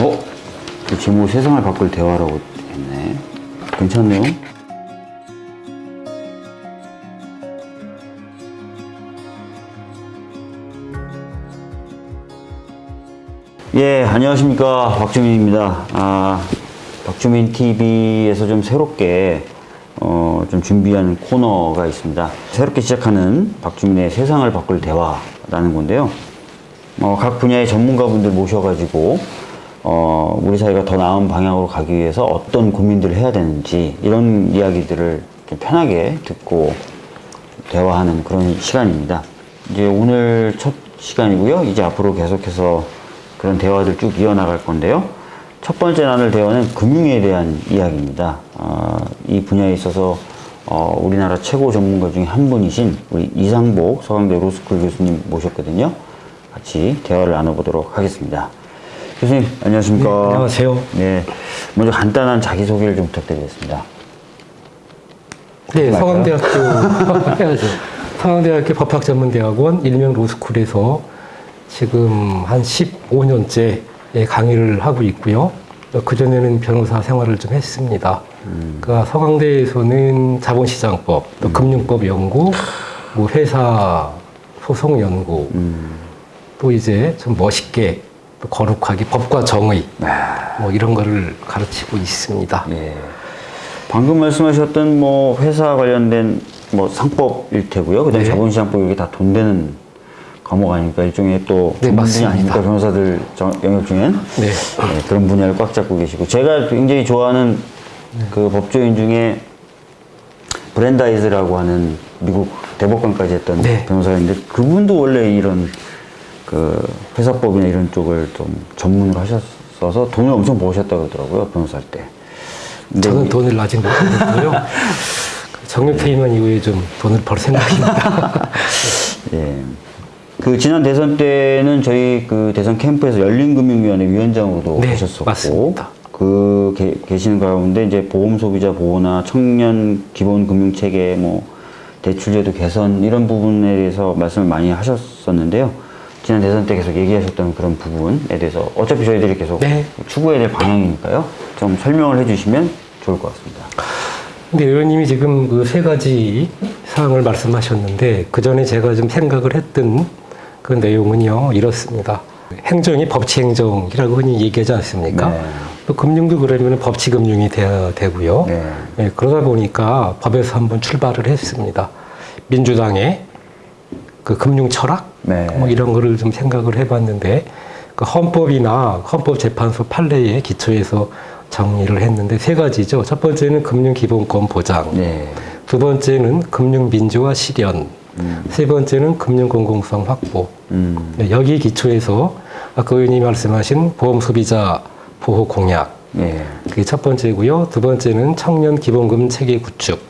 어? 이 제목 세상을 바꿀 대화라고 했네. 괜찮네요. 예, 안녕하십니까. 박주민입니다. 아, 박주민 TV에서 좀 새롭게, 어, 좀 준비한 코너가 있습니다. 새롭게 시작하는 박주민의 세상을 바꿀 대화라는 건데요. 어, 각 분야의 전문가분들 모셔가지고, 어, 우리 사회가 더 나은 방향으로 가기 위해서 어떤 고민들을 해야 되는지, 이런 이야기들을 좀 편하게 듣고 대화하는 그런 시간입니다. 이제 오늘 첫 시간이고요. 이제 앞으로 계속해서 그런 대화들 쭉 이어나갈 건데요. 첫 번째 나눌 대화는 금융에 대한 이야기입니다. 어, 이 분야에 있어서 어, 우리나라 최고 전문가 중에 한 분이신 우리 이상복 서강대 로스쿨 교수님 모셨거든요. 같이 대화를 나눠보도록 하겠습니다. 교수님 안녕하십니까? 네, 안녕하세요. 네, 먼저 간단한 자기소개를 좀 부탁드리겠습니다. 네? 서강대학교 해야죠. 서강대학교 법학전문대학원 일명 로스쿨에서 지금 한 15년째 강의를 하고 있고요. 그 전에는 변호사 생활을 좀 했습니다. 그러니까 서강대에서는 자본시장법, 또 금융법 연구, 뭐 회사 소송 연구, 또 이제 좀 멋있게 또 거룩하게 법과 정의 뭐 이런 거를 가르치고 있습니다. 예. 방금 말씀하셨던 뭐 회사 관련된 뭐 상법일 테고요. 그다음에 네. 자본시장법 이게 다 돈 되는 과목 아닙니까? 일종의 또 네, 맞습니다. 아닙니까? 변호사들 정- 영역 중엔 네. 네, 그런 분야를 꽉 잡고 계시고 제가 굉장히 좋아하는 그 법조인 중에 브랜다이즈라고 하는 미국 대법관까지 했던 네. 변호사가 있는데 그분도 원래 이런 그 회사법이나 이런 쪽을 좀 전문으로 하셨어서 돈을 엄청 버셨다고 그러더라고요 변호사 할 때. 저는 이- 돈을 아직 못 벌었고요. 정년 퇴임한 이후에 좀 돈을 벌 생각입니다. 예. 그 지난 대선 때는 저희 그 대선 캠프에서 열린금융위원회 위원장으로도 네, 하셨었고 맞습니다. 그 게- 계시는 가운데 이제 보험 소비자 보호나 청년 기본 금융 체계 뭐 대출제도 개선 이런 부분에 대해서 말씀을 많이 하셨었는데요. 지난 대선 때 계속 얘기하셨던 그런 부분에 대해서 어차피 저희들이 계속 네. 추구해야 될 방향이니까요. 좀 설명을 해주시면 좋을 것 같습니다. 근데 의원님이 지금 그 세 가지 사항을 말씀하셨는데 그 전에 제가 좀 생각을 했던 그 내용은요 이렇습니다. 행정이 법치행정이라고 흔히 얘기하지 않습니까? 네. 또 금융도 그러면 법치금융이 돼야 되고요. 네. 예, 그러다 보니까 법에서 한번 출발을 했습니다. 민주당의 그 금융 철학 네. 뭐 이런 거를 좀 생각을 해봤는데 그 헌법이나 헌법재판소 판례에 기초해서 정리를 했는데 세 가지죠. 첫 번째는 금융기본권 보장, 네. 두 번째는 금융민주화 실현, 세 번째는 금융공공성 확보. 음. 네, 여기 기초해서 아까 의원님이 말씀하신 보험 소비자 보호 공약, 네. 그게 첫 번째고요. 두 번째는 청년 기본금 체계 구축.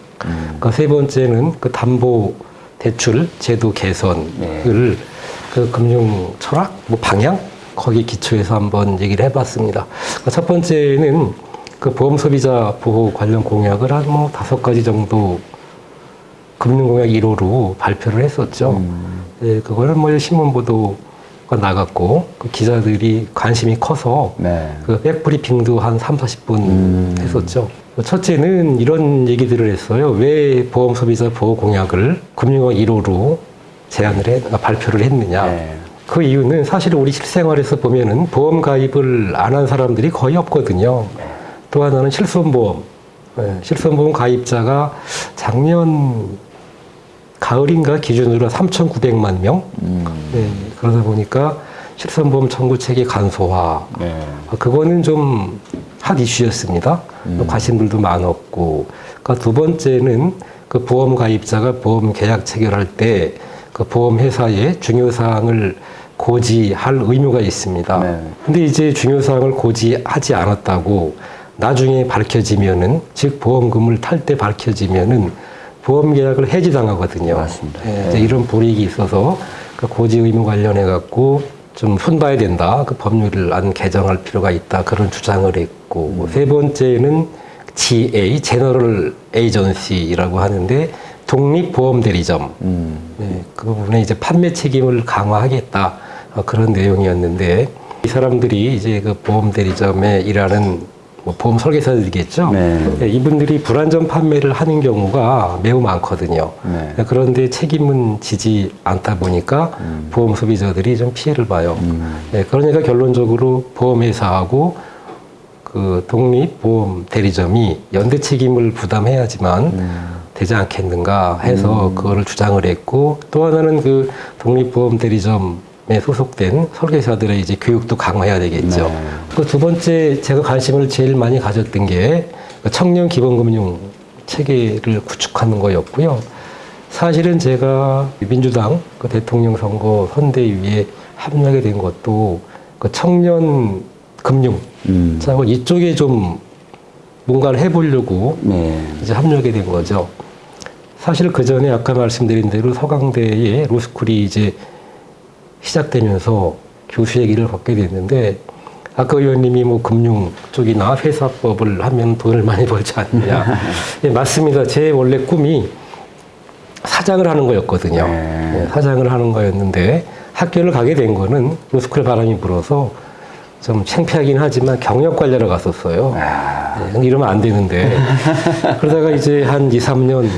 그세 번째는 그 담보 대출 제도 개선을 네. 그 금융 철학, 뭐 방향 거기 기초해서 한번 얘기를 해봤습니다. 그첫 번째는 그 보험 소비자 보호 관련 공약을 한 뭐 다섯 가지 정도 금융공약 1호로 발표를 했었죠. 예, 그거를 뭐 신문 보도가 나갔고 그 기자들이 관심이 커서 네. 그 백브리핑도 한 3, 40분 했었죠. 첫째는 이런 얘기들을 했어요. 왜 보험 소비자 보호 공약을 금융학 1호로 제안을 해, 아, 발표를 했느냐. 네. 그 이유는 사실 우리 실생활에서 보면은 보험 가입을 안 한 사람들이 거의 없거든요. 또 하나는 실손보험. 예, 실손보험 가입자가 작년 가을인가 기준으로 3,900만 명. 음. 네, 그러다 보니까 실손보험 청구 체계 간소화. 네. 아, 그거는 좀 핫 이슈였습니다. 또 관심들도 많았고. 그러니까 두 번째는 그 보험 가입자가 보험 계약 체결할 때 그 보험 회사의 중요 사항을 고지할 의무가 있습니다. 네. 근데 이제 중요 사항을 고지하지 않았다고 나중에 밝혀지면은 즉 보험금을 탈 때 밝혀지면은 보험 계약을 해지당하거든요. 맞습니다. 예, 이런 불이익이 있어서 그 고지 의무 관련해 갖고 좀 손봐야 된다. 그 법률을 안 개정할 필요가 있다. 그런 주장을 했고 세 번째는 GA 제너럴 에이전시라고 하는데 독립 보험 대리점 음. 네, 그 부분에 이제 판매 책임을 강화하겠다 어, 그런 내용이었는데 이 사람들이 이제 그 보험 대리점에 일하는 뭐 보험 설계사들이겠죠. 네. 예, 이분들이 불안전 판매를 하는 경우가 매우 많거든요. 네. 예, 그런데 책임은 지지 않다 보니까 보험 소비자들이 좀 피해를 봐요. 예, 그러니까 결론적으로 보험회사하고 그 독립 보험 대리점이 연대 책임을 부담해야지만 되지 않겠는가 해서 그거를 주장을 했고 또 하나는 그 독립 보험 대리점에 소속된 설계사들의 이제 교육도 강화해야 되겠죠. 네. 그두 번째 제가 관심을 제일 많이 가졌던 게그 청년 기본금융 체계를 구축하는 거였고요. 사실은 제가 민주당 그 대통령 선거 선대위에 합류하게 된 것도 그 청년 금융 음. 이쪽에 좀 뭔가를 해보려고 네. 이제 합류하게 된 거죠. 사실 그 전에 아까 말씀드린 대로 서강대에 로스쿨이 이제 시작되면서 교수의 길을 걷게 됐는데 아까 의원님이 뭐 금융 쪽이나 회사법을 하면 돈을 많이 벌지 않느냐. 예, 맞습니다. 제 원래 꿈이 사장을 하는 거였거든요. 네. 예, 사장을 하는 거였는데 학교를 가게 된 거는 로스쿨 바람이 불어서 좀 창피하긴 하지만 경력 관리로 갔었어요. 네, 근데 이러면 안 되는데. 그러다가 이제 한 2, 3년,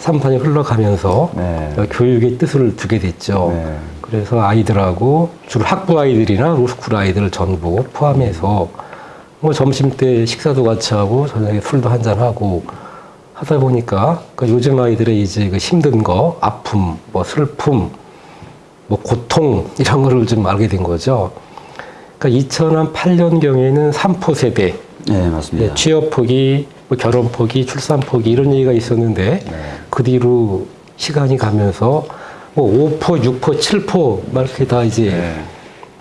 3, 4년 흘러가면서 네. 교육의 뜻을 두게 됐죠. 네. 그래서 아이들하고 주로 학부 아이들이나 로스쿨 아이들 전부 포함해서 뭐 점심 때 식사도 같이 하고 저녁에 술도 한잔 하고 하다 보니까 그 요즘 아이들의 이제 그 힘든 거, 아픔, 뭐 슬픔, 뭐 고통 이런 거를 좀 알게 된 거죠. 그러니까 2008년 경에는 3포 세대, 네, 맞습니다. 네, 취업 포기, 뭐 결혼 포기, 출산 포기 이런 얘기가 있었는데 그 뒤로 시간이 가면서 뭐 5포, 6포, 7포 막 이렇게 다 이제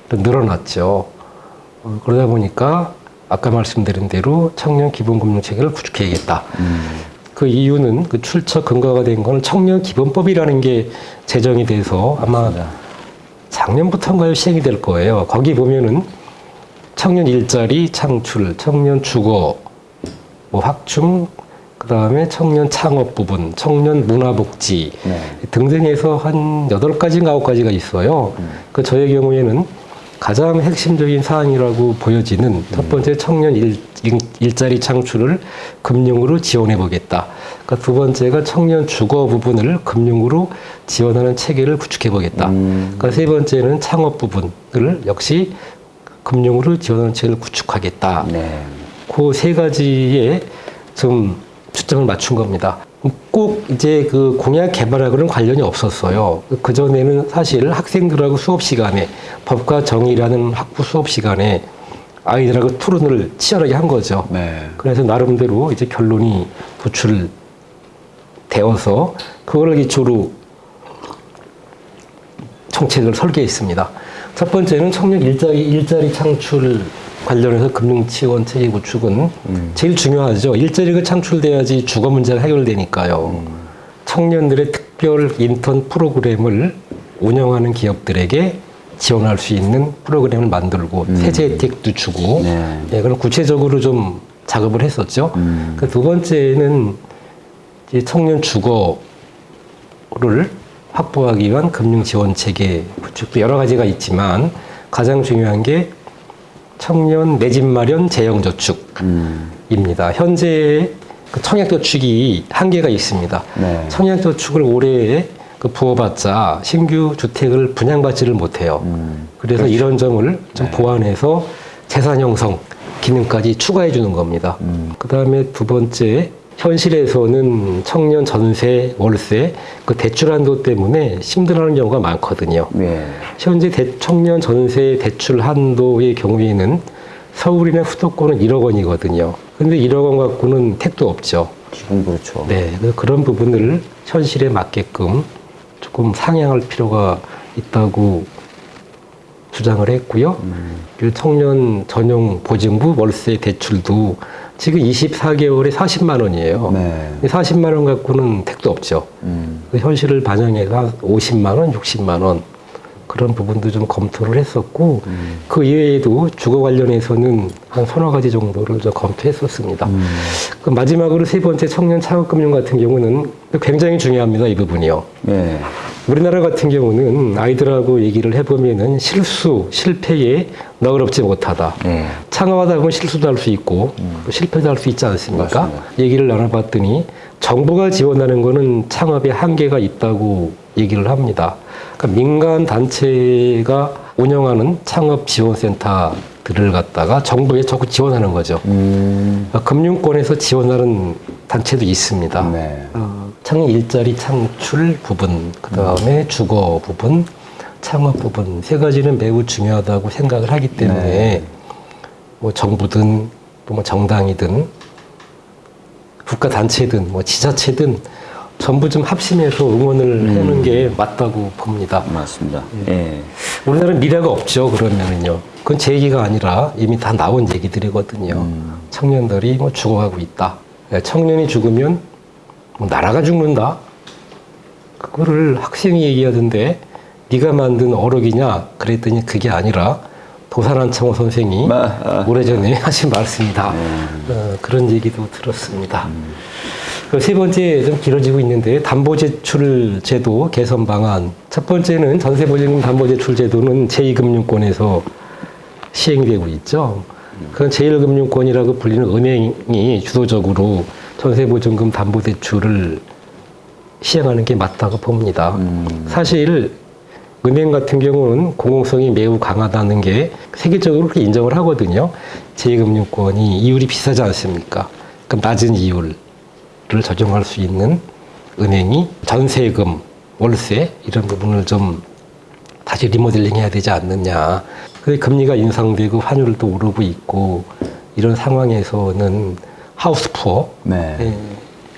네. 늘어났죠. 어, 그러다 보니까 아까 말씀드린 대로 청년 기본금융 체계를 구축해야겠다. 그 이유는 그 출처 근거가 된 거는 청년 기본법이라는 게 제정이 돼서 아마 작년부터인가요 시행이 될 거예요. 거기 보면은 청년 일자리 창출, 청년 주거, 뭐 확충, 그 다음에 청년 창업 부분, 청년 문화복지 네. 등등해서 한 여덟 가지인가 아홉 가지가 있어요. 그 저의 경우에는 가장 핵심적인 사항이라고 보여지는 첫 번째 청년 일, 자리 창출을 금융으로 지원해 보겠다. 그러니까 두 번째가 청년 주거 부분을 금융으로 지원하는 체계를 구축해 보겠다. 음. 그러니까 세 번째는 창업 부분을 역시 금융으로 지원하는 체계를 구축하겠다. 네. 그 세 가지에 좀 초점을 맞춘 겁니다. 꼭 이제 그 공약 개발하고는 관련이 없었어요. 그 전에는 사실 학생들하고 수업 시간에 법과 정의라는 학부 수업 시간에 아이들하고 토론을 치열하게 한 거죠. 네. 그래서 나름대로 이제 결론이 도출되어서 그거를 기초로 정책을 설계했습니다. 첫 번째는 청년 일자리, 일자리 창출 관련해서 금융 지원 체계 구축은 제일 중요하죠. 일자리가 창출돼야지 주거 문제가 해결되니까요. 청년들의 특별 인턴 프로그램을 운영하는 기업들에게 지원할 수 있는 프로그램을 만들고 세제 혜택도 주고 네. 예, 그럼 구체적으로 좀 작업을 했었죠. 음. 그두 번째는 청년 주거를 확보하기 위한 금융 지원 체계 구축도 여러 가지가 있지만 가장 중요한 게 청년 내 집 마련 재형 저축입니다. 음. 현재 그 청약 저축이 한계가 있습니다. 네. 청약 저축을 올해 그 부어봤자 신규 주택을 분양받지를 못해요. 음. 그래서 이런 점을 좀 네. 보완해서 재산 형성 기능까지 추가해 주는 겁니다. 음. 그 다음에 두 번째 현실에서는 청년 전세, 월세 그 대출 한도 때문에 힘들어하는 경우가 많거든요. 네. 현재 대- 청년 전세 대출 한도의 경우에는 서울이나 수도권은 1억 원이거든요. 근데 1억 원 갖고는 택도 없죠. 지금 그렇죠. 네, 그런 부분을 현실에 맞게끔 조금 상향할 필요가 있다고 주장을 했고요. 그리고 청년 전용 보증부 월세 대출도 지금 24개월에 40만 원이에요. 네. 40만 원 갖고는 택도 없죠. 음. 그 현실을 반영해서 한 50만 원, 60만 원 그런 부분도 좀 검토를 했었고 그 이외에도 주거 관련해서는 한 서너 가지 정도를 좀 검토했었습니다. 그 마지막으로 세 번째 청년 창업금융 같은 경우는 굉장히 중요합니다. 이 부분이요. 예. 우리나라 같은 경우는 아이들하고 얘기를 해보면은 실수, 실패에 너그럽지 못하다. 예. 창업하다 보면 실수도 할 수 있고 또 실패도 할 수 있지 않습니까? 맞습니다. 얘기를 나눠봤더니 정부가 지원하는 거는 창업에 한계가 있다고 얘기를 합니다. 그러니까 민간 단체가 운영하는 창업 지원센터 들을 갖다가 정부에 적극 지원하는 거죠. 음. 그러니까 금융권에서 지원하는 단체도 있습니다. 네. 어, 창 일자리 창출 부분, 그 다음에 주거 부분, 창업 부분 세 가지는 매우 중요하다고 생각을 하기 때문에 네. 뭐 정부든 또 뭐 정당이든 국가 단체든 뭐 지자체든 전부 좀 합심해서 응원을 해는 게 맞다고 봅니다. 맞습니다. 예. 우리나라는 미래가 없죠. 그러면은요. 그건 제 얘기가 아니라 이미 다 나온 얘기들이거든요. 청년들이 뭐 죽어가고 있다. 예, 청년이 죽으면 뭐 나라가 죽는다. 그거를 학생이 얘기하던데 네가 만든 어록이냐 그랬더니 그게 아니라 도산한창호 선생이 마- 아. 오래전에 하신 말씀이다. 어, 그런 얘기도 들었습니다. 그세 번째 좀 길어지고 있는데 담보제출 제도 개선 방안. 첫 번째는 전세보증금 담보제출 제도는 제2금융권에서 시행되고 있죠. 그건 제1금융권이라고 불리는 은행이 주도적으로 전세보증금 담보대출을 시행하는 게 맞다고 봅니다. 사실 은행 같은 경우는 공공성이 매우 강하다는 게 세계적으로 그렇게 인정을 하거든요. 제2금융권이 이율이 비싸지 않습니까? 그럼 낮은 이율을 적용할 수 있는 은행이 전세금, 월세 이런 부분을 좀 다시 리모델링 해야 되지 않느냐. 근데 금리가 인상되고 환율도 오르고 있고 이런 상황에서는 하우스 푸어 네.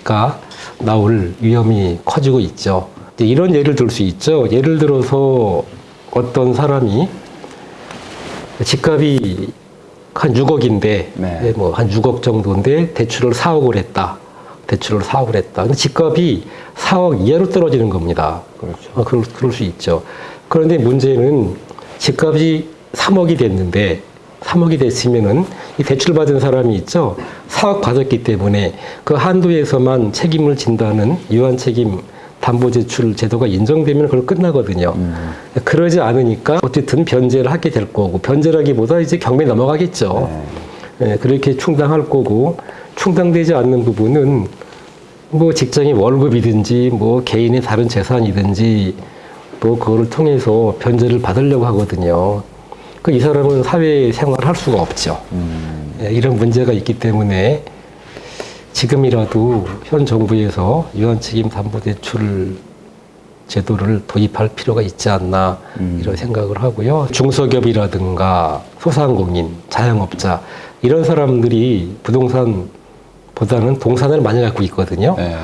가 나올 위험이 커지고 있죠. 이런 예를 들 수 있죠. 예를 들어서 어떤 사람이 집값이 한 6억인데, 네. 뭐한 6억 정도인데 대출을 4억을 했다. 대출을 4억을 했다. 근데 집값이 4억 이하로 떨어지는 겁니다. 그렇죠. 어, 그럴, 그럴 수 있죠. 그런데 문제는 집값이 3억이 됐는데 3억이 됐으면은 이 대출 받은 사람이 있죠. 4억 받았기 때문에 그 한도에서만 책임을 진다는 유한 책임 담보제출 제도가 인정되면 그걸 끝나거든요. 그러지 않으니까 어쨌든 변제를 하게 될 거고 변제라기보다 이제 경매 넘어가겠죠. 예, 그렇게 충당할 거고 충당되지 않는 부분은 뭐 직장의 월급이든지 뭐 개인의 다른 재산이든지 뭐 그거를 통해서 변제를 받으려고 하거든요. 그 이 사람은 사회 생활을 할 수가 없죠. 예, 이런 문제가 있기 때문에 지금이라도 현 정부에서 유한책임 담보대출 제도를 도입할 필요가 있지 않나 이런 생각을 하고요. 중소기업이라든가 소상공인, 자영업자 이런 사람들이 부동산보다는 동산을 많이 갖고 있거든요. 예.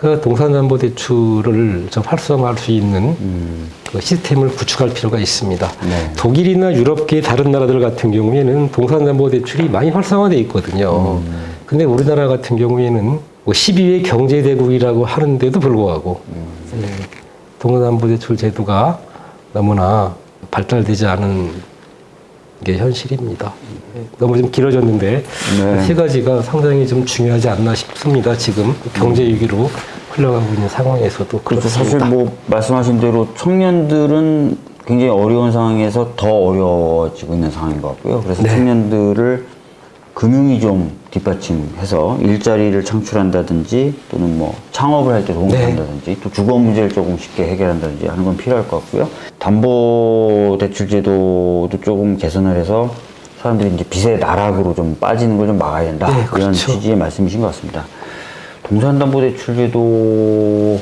그 동산담보대출을 좀 활성화할 수 있는 음. 그 시스템을 구축할 필요가 있습니다. 네. 독일이나 유럽계 다른 나라들 같은 경우에는 동산담보대출이 많이 활성화되어 있거든요. 근데 우리나라 같은 경우에는 뭐 12회 경제대국이라고 하는데도 불구하고 네, 동산담보대출 제도가 너무나 발달되지 않은 게 현실입니다. 네, 너무 좀 길어졌는데 네. 세 가지가 상당히 좀 중요하지 않나 싶습니다. 지금 경제 위기로 흘러가고 있는 상황에서도 그렇죠. 사실 뭐 말씀하신 대로 청년들은 굉장히 어려운 상황에서 더 어려워지고 있는 상황인 것 같고요. 그래서 네. 청년들을 금융이 좀 뒷받침해서 일자리를 창출한다든지 또는 뭐 창업을 할 때 도움을 네. 한다든지 또 주거 문제를 조금 쉽게 해결한다든지 하는 건 필요할 것 같고요. 담보 대출 제도도 조금 개선을 해서 사람들이 이제 빚의 나락으로 좀 빠지는 걸 좀 막아야 된다. 네, 이런 그렇죠. 취지의 말씀이신 것 같습니다. 동산담보대출 제도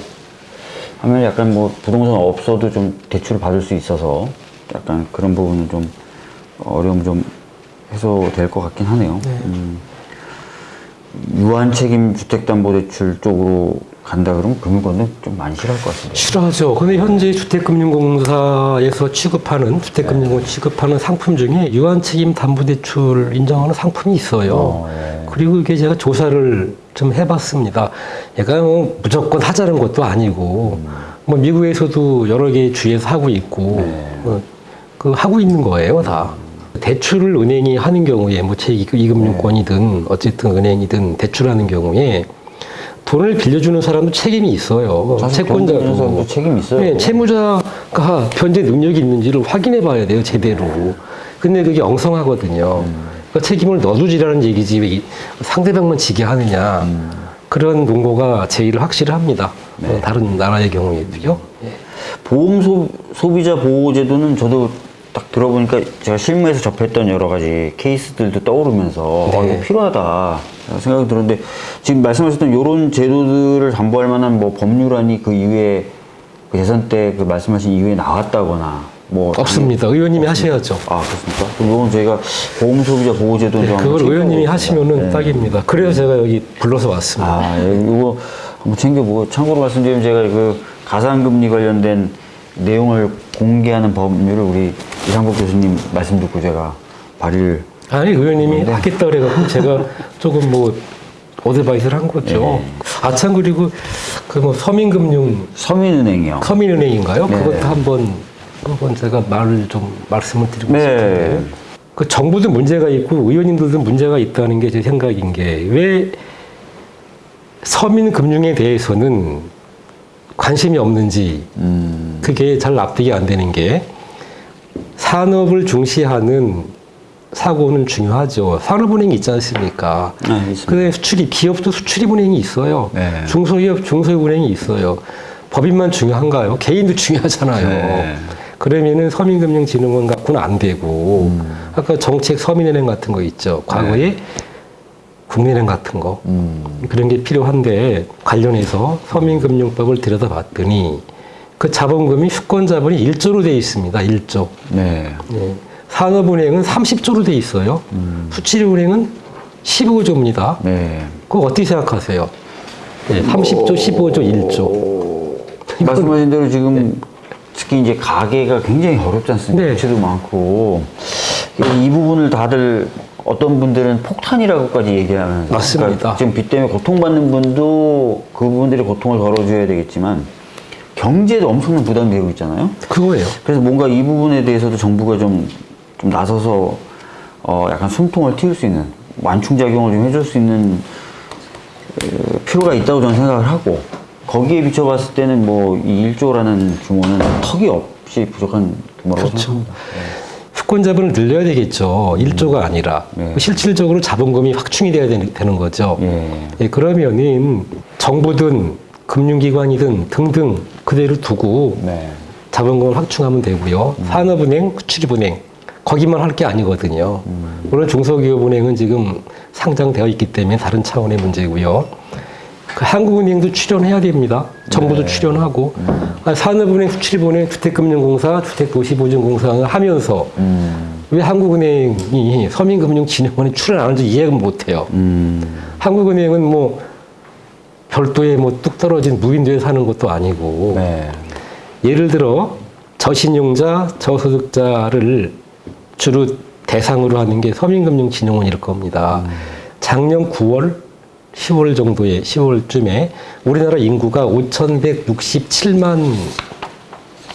하면 약간 뭐 부동산 없어도 좀 대출을 받을 수 있어서 약간 그런 부분은 좀 어려움 좀 해소될 것 같긴 하네요. 음, 유한 책임 주택담보대출 쪽으로 간다 그러면 금융권은 좀 많이 싫어할 것 같은데. 싫어하죠. 근데 현재 주택금융공사에서 취급하는 주택금융공 취급하는 상품 중에 유한책임 담보대출 인정하는 상품이 있어요. 어, 예. 그리고 이게 제가 조사를 좀 해봤습니다. 얘가 뭐 무조건 하자는 것도 아니고 뭐 미국에서도 여러 개 주에서 하고 있고 어, 그 하고 있는 거예요 다. 대출을 은행이 하는 경우에 뭐 제2금융권이든 어쨌든 은행이든 대출하는 경우에 돈을 빌려주는 사람도 책임이 있어요. 사람도 책임이 있어요. 네, 채무자가 변제 능력이 있는지를 확인해 봐야 돼요, 제대로. 근데 그게 엉성하거든요. 그 책임을 너도지라는 얘기지, 왜 이- 상대방만 지게 하느냐. 그런 논거가 제일 확실합니다. 어, 다른 나라의 경우에도요. 예. 보험 소, 소비자 보호 제도는 저도 딱 들어보니까 제가 실무에서 접했던 여러 가지 케이스들도 떠오르면서 어, 네. 이거 필요하다 생각이 들었는데 지금 말씀하셨던 이런 제도들을 담보할 만한 뭐 법률안이 그 이후에 그 대선 때그 말씀하신 이후에 나왔다거나 뭐 없습니다. 의원님이 하셔야죠. 아 그렇습니까? 그럼 이건 저희가 보험 소비자 보호제도 네, 좀 그걸 의원님이. 하시면은 네. 딱입니다. 그래서 제가 여기 불러서 왔습니다. 아, 예, 이거 한번 챙겨보고 참고로 말씀드리면 제가 그 가상금리 관련된 내용을 공개하는 법률을 우리 이상복 교수님 말씀 듣고 제가 발의를 아니 의원님이 하겠다 그래갖고 제가 조금 뭐 어드바이스를 한 거죠. 네. 아참 그리고 그 뭐 서민금융 서민은행이요. 서민은행인가요? 네. 그것도 한번 한번 제가 말을 좀 말씀을 드리고 네. 싶은데 그 정부도 문제가 있고 의원님들도 문제가 있다는 게 제 생각인 게 왜 서민 금융에 대해서는 관심이 없는지 음, 그게 잘 납득이 안 되는 게 산업을 중시하는 사고는 중요하죠. 산업은행이 있지 않습니까? 아, 있습니다. 근데 수출이 기업도 수출입은행이 있어요. 네. 중소기업 중소은행이 있어요. 법인만 중요한가요? 개인도 중요하잖아요. 네. 그러면은 서민금융진흥원 갖고는 안 되고 아까 정책 서민은행 같은 거 있죠. 과거에 국민은행 같은 거 음, 그런 게 필요한데 관련해서 서민금융법을 들여다봤더니 그 자본금이 수권 자본이 1조로 돼 있습니다. 1조. 네. 예. 산업은행은 30조로 돼 있어요. 수출은행은 15조입니다. 네. 그거 어떻게 생각하세요? 예, 30조, 15조, 1조. 말씀하신 대로 지금 특히 이제 가게가 굉장히 어렵지 않습니까? 네. 부채도 많고 이- 이 부분을 다들 어떤 분들은 폭탄이라고까지 얘기하면서 맞습니다. 그러니까 지금 빚 때문에 고통받는 분도 그분들의 고통을 덜어줘야 되겠지만 경제도 엄청난 부담이 되고 있잖아요. 그거예요. 그래서 뭔가 이 부분에 대해서도 정부가 좀, 좀 나서서 어, 약간 숨통을 틔울 수 있는 완충작용을 좀 해줄 수 있는 어, 필요가 있다고 저는 생각을 하고 거기에 비춰봤을 때는 뭐 이 1조라는 규모는 턱이 없이 부족한 규모라고 그렇죠. 생각합니다. 수권 자본을 늘려야 되겠죠. 1조가 아니라. 네. 실질적으로 자본금이 확충이 돼야 되는, 거죠. 예. 예, 그러면은 정부든 금융기관이든 등등 그대로 두고 네. 자본금을 확충하면 되고요. 산업은행, 수출입은행 거기만 할 게 아니거든요. 물론 중소기업은행은 지금 상장되어 있기 때문에 다른 차원의 문제고요. 그 한국은행도 출연해야 됩니다. 정부도 출연하고 아, 산업은행, 수출입은행, 주택금융공사, 주택도시보증공사를 하면서 음. 왜 한국은행이 서민금융진흥원에 출연 안 하는지 이해가 못해요. 음. 한국은행은 뭐 별도의 뭐 뚝 떨어진 무인도에 사는 것도 아니고 네. 예를 들어 저신용자, 저소득자를 주로 대상으로 하는 게 서민금융진흥원일 겁니다. 작년 9월, 10월 정도에 10월쯤에 우리나라 인구가 5,167만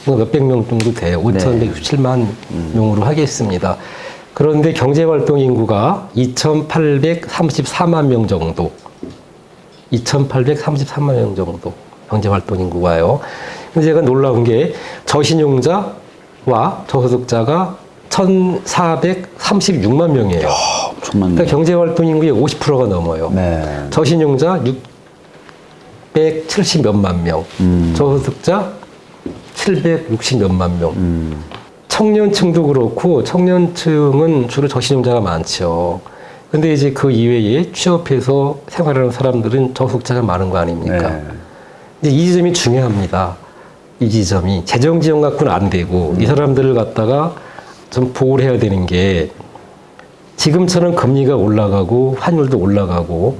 뭐 몇백 명 정도 돼요. 5,167만 명으로 하겠습니다. 그런데 경제활동 인구가 2,834만 명 정도. 2,833만 명 정도 경제활동 인구가요. 근데 제가 놀라운 게 저신용자와 저소득자가 1,436만 명이에요. 그러니까 경제활동 인구의 50%가 넘어요. 네. 저신용자 670 몇만 명, 음. 저소득자 760 몇만 명. 음. 청년층도 그렇고 청년층은 주로 저신용자가 많죠. 근데 이제 그 이외에 취업해서 생활하는 사람들은 저소득자가 많은 거 아닙니까? 네. 이제 이 지점이 중요합니다. 이 지점이 재정 지원 갖고는 안 되고 이 사람들을 갖다가 좀 보호를 해야 되는 게 지금처럼 금리가 올라가고 환율도 올라가고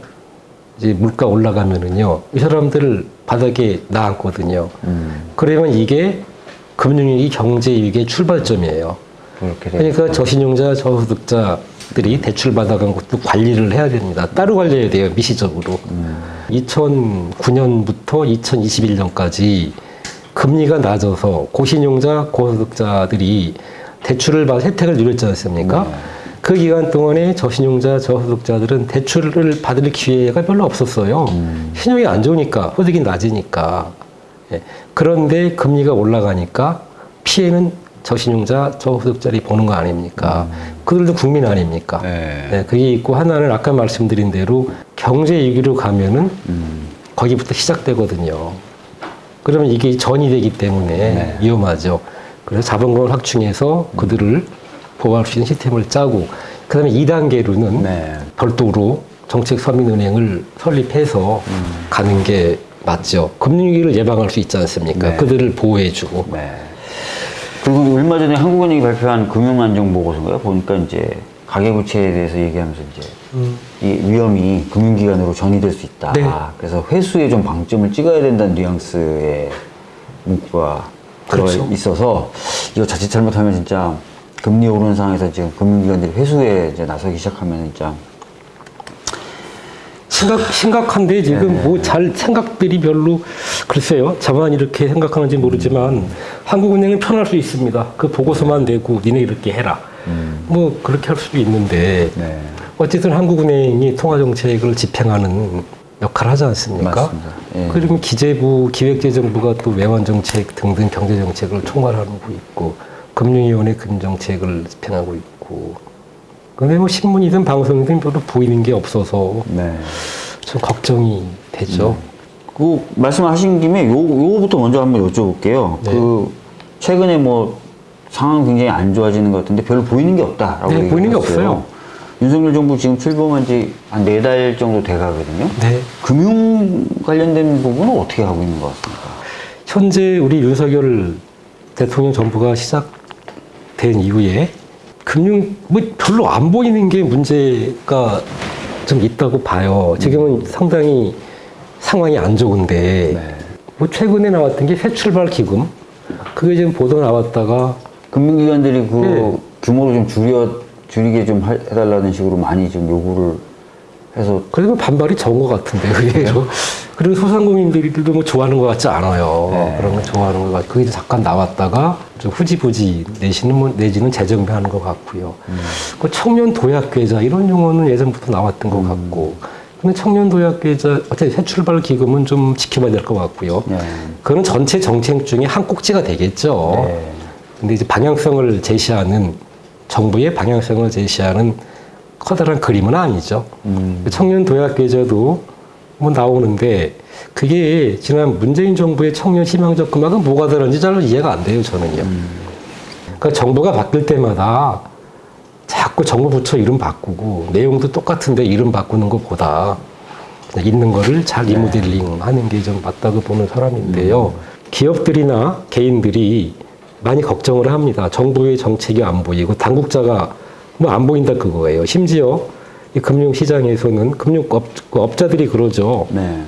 이제 물가 올라가면은요 이 사람들을 바닥에 나앉거든요. 음. 그러면 이게 금융위기 경제위기의 출발점이에요. 그러니까 저신용자, 저소득자 들이 대출 받아간 것도 관리를 해야 됩니다. 따로 관리해야 돼요, 미시적으로. 2009년부터 2021년까지 금리가 낮아서 고신용자, 고소득자들이 대출을 받아 혜택을 누렸지 않습니까? 그 기간 동안에 저신용자, 저소득자들은 대출을 받을 기회가 별로 없었어요. 신용이 안 좋으니까, 소득이 낮으니까. 예. 그런데 금리가 올라가니까 피해는 저신용자, 저소득자들이 보는 거 아닙니까? 그들도 국민 아닙니까? 네. 네, 그게 있고 하나는 아까 말씀드린 대로 경제 위기로 가면은 음. 거기부터 시작되거든요. 그러면 이게 전이 되기 때문에 네. 위험하죠. 그래서 자본금을 확충해서 그들을 보호할 수 있는 시스템을 짜고 그 다음에 2단계로는 네. 별도로 정책 서민은행을 설립해서 가는 게 맞죠. 금융위기를 예방할 수 있지 않습니까? 네. 그들을 보호해주고. 네. 그리고 얼마 전에 한국은행이 발표한 금융안정보고서인가요? 보니까 이제 가계부채에 대해서 얘기하면서 이제 이 위험이 금융기관으로 전이될 수 있다. 네. 그래서 회수에 좀 방점을 찍어야 된다는 뉘앙스의 문구가 들어가 그렇죠. 있어서 이거 자칫 잘못하면 진짜 금리 오르는 상황에서 지금 금융기관들이 회수에 이제 나서기 시작하면 진짜 심각, 심각한데 지금 네. 뭐잘 생각들이 별로 글쎄요. 저만 이렇게 생각하는지 모르지만 한국은행은 편할 수 있습니다. 그 보고서만 내고 니네 이렇게 해라. 뭐 그렇게 할 수도 있는데 네. 어쨌든 한국은행이 통화정책을 집행하는 역할을 하지 않습니까? 예. 그러면 기재부, 기획재정부가 또 외환정책 등등 경제정책을 총괄하고 있고 금융위원회 금정책을 집행하고 있고 근데 뭐 신문이든 방송이든 별로 보이는 게 없어서 네. 좀 걱정이 되죠. 그 말씀하신 김에 요 요거부터 먼저 한번 여쭤볼게요. 네. 그 최근에 뭐 상황 굉장히 안 좋아지는 것 같은데 별로 보이는 게 없다라고 네, 보이는 게. 없어요. 윤석열 정부 지금 출범한 지 한 네 달 정도 돼 가거든요. 네. 금융 관련된 부분은 어떻게 하고 있는 것 같습니까? 현재 우리 윤석열 대통령 정부가 시작된 이후에 금융 뭐 별로 안 보이는 게 문제가 좀 있다고 봐요. 지금은 상당히 상황이 안 좋은데 네. 뭐 최근에 나왔던 게 새 출발 기금 그게 지금 보도 나왔다가 금융기관들이 그 네. 규모를 좀 줄여 줄이게 좀 할- 해달라는 식으로 많이 좀 요구를 해서 그래도 반발이 적은 것 같은데 의외로 그리고 소상공인들도 뭐 좋아하는 것 같지 않아요. 네. 그런 거 좋아하는 것 같고 그게 잠깐 나왔다가 좀 후지부지 내지는 뭐 내지는 재정비하는 것 같고요. 그 청년 도약 계좌 이런 용어는 예전부터 나왔던 것 같고. 근데 청년 도약 계좌 어차피 새 출발 기금은 좀 지켜봐야 될 것 같고요. 네. 그거는 전체 정책 중에 한 꼭지가 되겠죠. 네. 근데 이제 방향성을 제시하는 정부의 방향성을 제시하는 커다란 그림은 아니죠. 음. 청년 도약 계좌도 뭐 나오는데 그게 지난 문재인 정부의 청년 희망 적금하고 뭐가 다른지 잘 이해가 안 돼요 저는요. 그러니까 정부가 바뀔 때마다 자꾸 정부 부처 이름 바꾸고 내용도 똑같은데 이름 바꾸는 것보다 있는 거를 잘 리모델링 하는 게 좀 맞다고 보는 사람인데요. 기업들이나 개인들이 많이 걱정을 합니다. 정부의 정책이 안 보이고 당국자가 뭐 안 보인다 그거예요. 심지어 이 금융시장에서는 금융업 그 업자들이 그러죠. 네.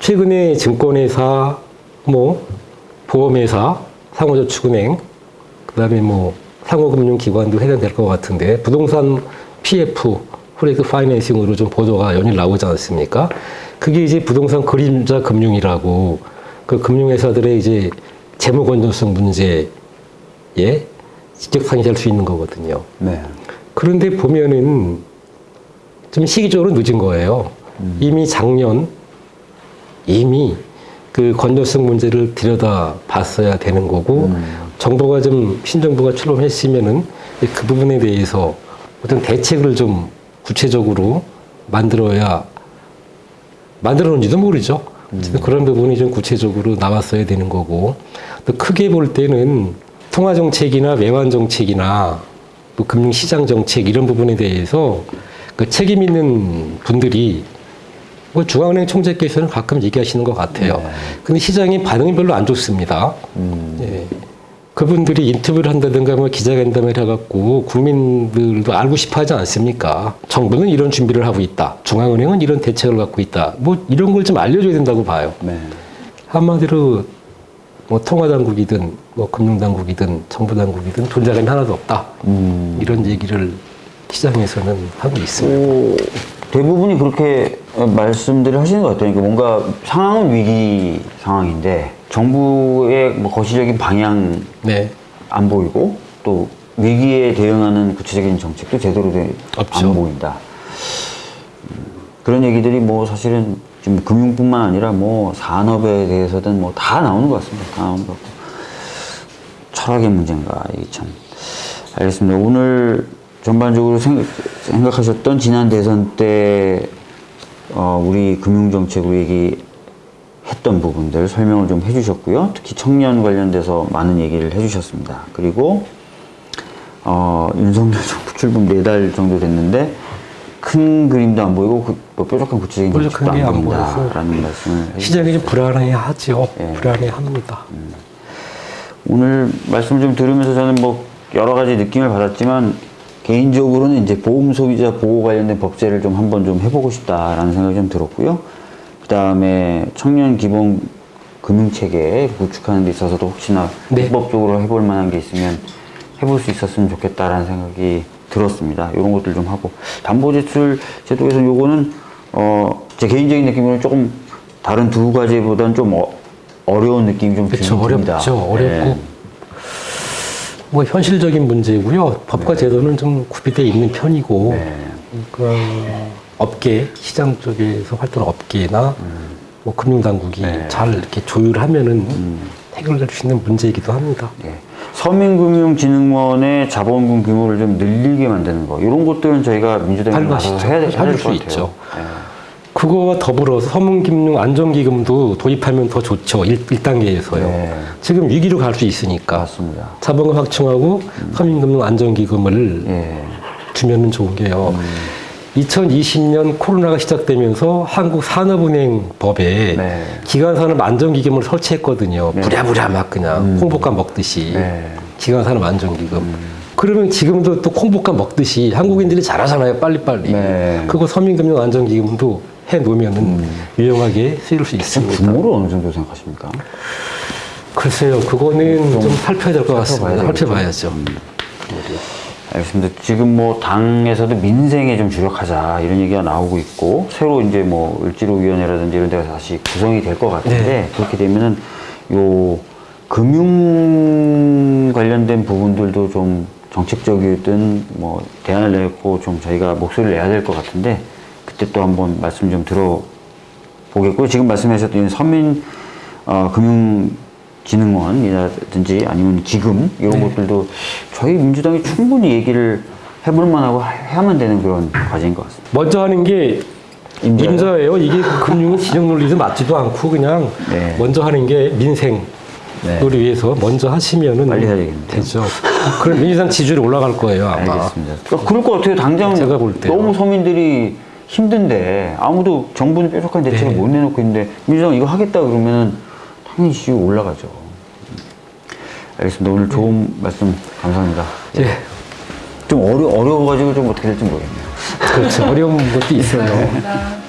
최근에 증권회사, 뭐 보험회사, 상호저축은행, 그다음에 뭐 상호금융기관도 해당될 것 같은데 부동산 PF, 프로젝트 파이낸싱으로 좀 보도가 연일 나오지 않습니까? 그게 이제 부동산 그림자 금융이라고 그 금융회사들의 이제 재무 건전성 문제에 직격탄이 될수 있는 거거든요. 네. 그런데 보면은 좀 시기적으로 늦은 거예요. 이미 작년 이미 그 건전성 문제를 들여다 봤어야 되는 거고 정부가 좀 신정부가 출범했으면은 그 부분에 대해서 어떤 대책을 좀 구체적으로 만들어야 만들었는지도 모르죠. 어쨌든 그런 부분이 좀 구체적으로 나왔어야 되는 거고 또 크게 볼 때는 통화 정책이나 외환 정책이나 또 금융시장 정책 이런 부분에 대해서 그 책임 있는 분들이 뭐 중앙은행 총재께서는 가끔 얘기하시는 것 같아요. 근데 시장의 반응이 별로 안 좋습니다. 예. 그분들이 인터뷰를 한다든가 뭐 기자간담회를 해갖고 국민들도 알고 싶어 하지 않습니까? 정부는 이런 준비를 하고 있다. 중앙은행은 이런 대책을 갖고 있다. 뭐 이런 걸 좀 알려줘야 된다고 봐요. 네. 한마디로 뭐 통화당국이든 뭐 금융당국이든 정부당국이든 존재감이 하나도 없다. 음. 이런 얘기를 시장에서는 하고 있습니다. 오, 대부분이 그렇게 어, 말씀들을 하시는 것 같아요. 그러니까 뭔가 상황은 위기 상황인데 정부의 뭐 거시적인 방향 네. 안 보이고 또 위기에 대응하는 구체적인 정책도 제대로. 안 보인다. 음, 그런 얘기들이 뭐 사실은 지금 금융뿐만 아니라 뭐 산업에 대해서든 뭐 다 나오는 것 같습니다. 다 나오는 것 같고 철학의 문제인가 이게 참 알겠습니다. 오늘 전반적으로 생, 각하셨던 지난 대선 때 어, 우리 금융정책으로 얘기했던 부분들 설명을 좀 해주셨고요. 특히 청년 관련돼서 많은 얘기를 해주셨습니다. 그리고 어, 윤석열 정부 출범 네달 정도 됐는데 큰 그림도 안 보이고 그, 뭐 뾰족한 구체적인 뾰족한 정책도 게안안 보여서 보인다라는 말씀을. 시장이 좀 불안해하죠. 예. 불안해합니다. 오늘 말씀 좀 들으면서 저는 뭐 여러 가지 느낌을 받았지만 개인적으로는 이제 보험 소비자 보호 관련된 법제를 좀 한번 좀 해보고 싶다라는 생각이 좀 들었고요. 그 다음에 청년 기본 금융 체계 구축하는 데 있어서도 혹시나 네. 입법적으로 해볼 만한 게 있으면 해볼 수 있었으면 좋겠다라는 생각이 들었습니다. 이런 것들 좀 하고 담보제출 제도에서 요거는 어, 제 개인적인 느낌으로는 조금 다른 두 가지보다는 좀 어, 어려운 느낌이 좀. 들긴 듭니다. 어렵죠. 어렵고 네. 뭐 현실적인 문제고요. 법과 제도는 좀 구비되어 있는 편이고 네. 그런 업계 시장 쪽에서 활동하는 업계나 뭐 금융당국이 음. 네. 음. 잘 이렇게 조율하면은 해결될 수 있는 문제이기도 합니다. 예. 서민금융진흥원의 자본금 규모를 좀 늘리게 만드는 거 이런 것들은 저희가 민주당이 할 가서. 해야, 될- 될것 수 같아요. 있죠. 예. 그거와 더불어서 서문금융 안정기금도 도입하면 더 좋죠. 1, 단계에서요 네. 지금 위기로 갈 수 있으니까 맞습니다. 자본금 확충하고 서민금융 안정기금을 예. 주면 은 좋은 게요. 음. 2020년 코로나가 시작되면서 한국 산업은행 법에 네. 기관산업 안정기금을 설치했거든요. 네. 부랴부랴 막 그냥 콩볶아 먹듯이 네. 기관산업 안정기금. 그러면 지금도 또 콩볶아 먹듯이 한국인들이 잘하잖아요. 빨리빨리. 네. 그거 서민금융 안정기금도 해 놓으면은 유용하게 쓰일 수 있습니다. 규모를 어느 정도 생각하십니까? 글쎄요, 그거는 좀, 살펴야 될 것 같습니다. 살펴봐야. 살펴봐야죠. 알겠습니다. 지금 뭐 당에서도 민생에 좀 주력하자 이런 얘기가 나오고 있고 새로 이제 뭐 을지로위원회라든지 이런 데가 다시 구성이 될 것 같은데 네. 그렇게 되면은 요 금융 관련된 부분들도 좀 정책적이든 뭐 대안을 내고 좀 저희가 목소리를 내야 될 것 같은데 그때 또 한번 말씀 좀 들어보겠고요. 지금 말씀하셨던 서민 어, 금융 진흥원이라든지 아니면 기금 이런 네. 것들도 저희 민주당이 충분히 얘기를 해볼 만하고 해야만 되는 그런 과제인 것 같습니다. 먼저 하는 게 임자요? 임자예요. 이게 금융은 진영 논리도 맞지도 않고 그냥 네. 먼저 하는 게 민생 네. 을 위해서 먼저 하시면은 빨리 해야 되겠네요. 되죠. 그럼 민주당 지지율이 올라갈 거예요 아마. 알겠습니다. 그러니까 그럴 것 같아요. 당장 제가 볼 때요. 너무 서민들이 힘든데 아무도 정부는 뾰족한 대책을 네. 못 내놓고 있는데 민주당 이거 하겠다 그러면은 당연히 지지율 올라가죠. 알겠습니다. 오늘 좋은 말씀 감사합니다. 예, 좀 어려 어려워가지고 좀 어떻게 될지 모르겠네요. 그렇죠. 어려운 것도 있어요. 감사합니다.